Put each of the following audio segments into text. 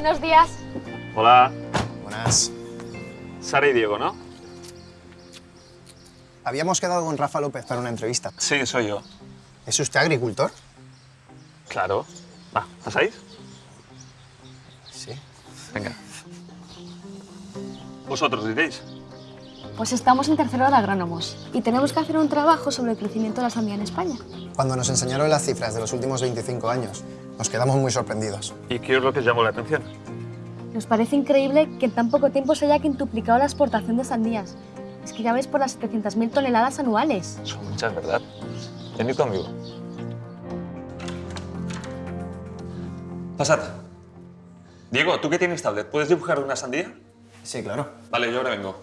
Buenos días. Hola. Buenas. Sara y Diego, ¿no? Habíamos quedado con Rafa López para una entrevista. Sí, soy yo. ¿Es usted agricultor? Claro. Va, ¿pasáis? Sí. Venga. ¿Vosotros diréis? Pues estamos en tercero de agrónomos y tenemos que hacer un trabajo sobre el crecimiento de la sandía en España. Cuando nos enseñaron las cifras de los últimos 25 años, nos quedamos muy sorprendidos. ¿Y qué es lo que os llamó la atención? Nos parece increíble que en tan poco tiempo se haya quintuplicado la exportación de sandías. Es que ya ves por las 700.000 toneladas anuales. Son muchas, ¿verdad? Venid conmigo. Pasad. Diego, ¿tú que tienes tablet? ¿Puedes dibujar una sandía? Sí, claro. Vale, yo ahora vengo.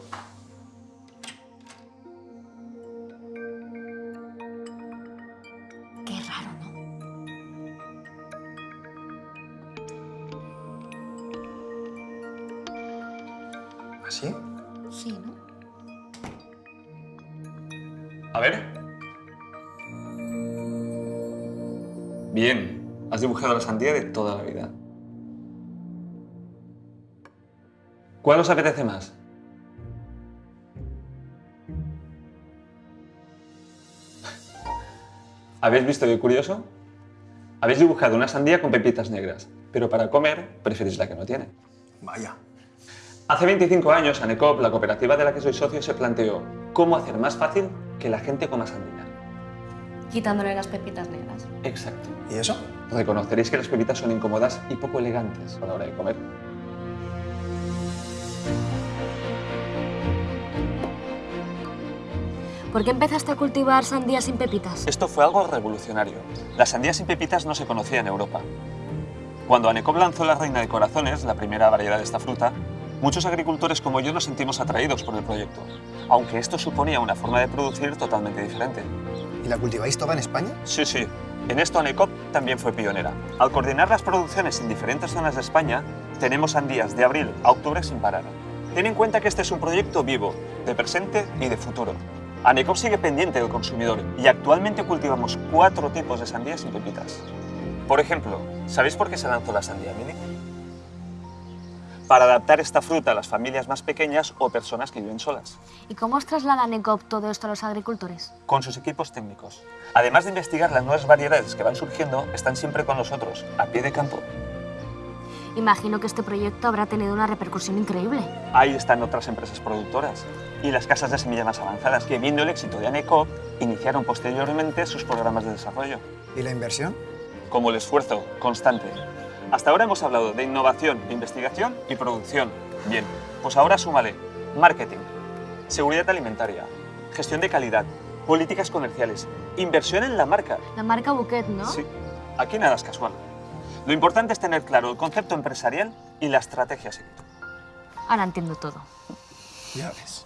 ¿Así? Sí, ¿no? A ver. Bien. Has dibujado la sandía de toda la vida. ¿Cuál os apetece más? ¿Habéis visto qué curioso? Habéis dibujado una sandía con pepitas negras, pero para comer preferís la que no tiene. Vaya. Hace 25 años, ANECOP, la cooperativa de la que soy socio, se planteó cómo hacer más fácil que la gente coma sandía. Quitándole las pepitas negras. Exacto. ¿Y eso? Reconoceréis que las pepitas son incómodas y poco elegantes a la hora de comer. ¿Por qué empezaste a cultivar sandías sin pepitas? Esto fue algo revolucionario. La sandía sin pepitas no se conocía en Europa. Cuando Anecop lanzó la reina de corazones, la primera variedad de esta fruta, muchos agricultores como yo nos sentimos atraídos por el proyecto, aunque esto suponía una forma de producir totalmente diferente. ¿Y la cultiváis toda en España? Sí, sí. En esto Anecop también fue pionera. Al coordinar las producciones en diferentes zonas de España, tenemos sandías de abril a octubre sin parar. Ten en cuenta que este es un proyecto vivo, de presente y de futuro. Anecop sigue pendiente del consumidor y actualmente cultivamos cuatro tipos de sandías sin pepitas. Por ejemplo, ¿sabéis por qué se lanzó la sandía mini? Para adaptar esta fruta a las familias más pequeñas o personas que viven solas, ¿Y cómo os traslada NECOP todo esto a los agricultores? con sus equipos técnicos. Además de investigar las nuevas variedades que van surgiendo, están siempre con nosotros, a pie de campo. Imagino que este proyecto habrá tenido una repercusión increíble. Ahí están otras empresas productoras y las casas de semilla más avanzadas que, viendo el éxito de ANECOP, iniciaron posteriormente sus programas de desarrollo, ¿Y la inversión? como el esfuerzo constante. Hasta ahora hemos hablado de innovación, investigación y producción. Bien, pues ahora súmale marketing, seguridad alimentaria, gestión de calidad, políticas comerciales, inversión en la marca. La marca Bouquet, ¿no? Sí, aquí nada es casual. Lo importante es tener claro el concepto empresarial y la estrategia a seguir. Ahora entiendo todo. Ya ves.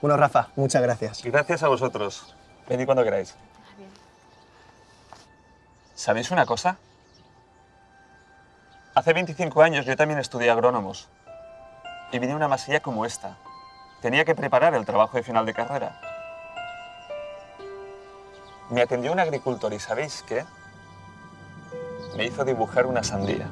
Bueno, Rafa, muchas gracias. Gracias a vosotros. Venid cuando queráis. ¿Sabéis una cosa? Hace 25 años yo también estudié agrónomos y vine una masilla como esta. Tenía que preparar el trabajo de final de carrera. Me atendió un agricultor y ¿sabéis qué? Me hizo dibujar una sandía.